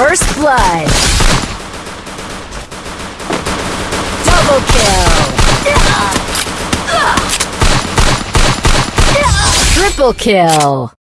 First blood. Double kill. Triple kill.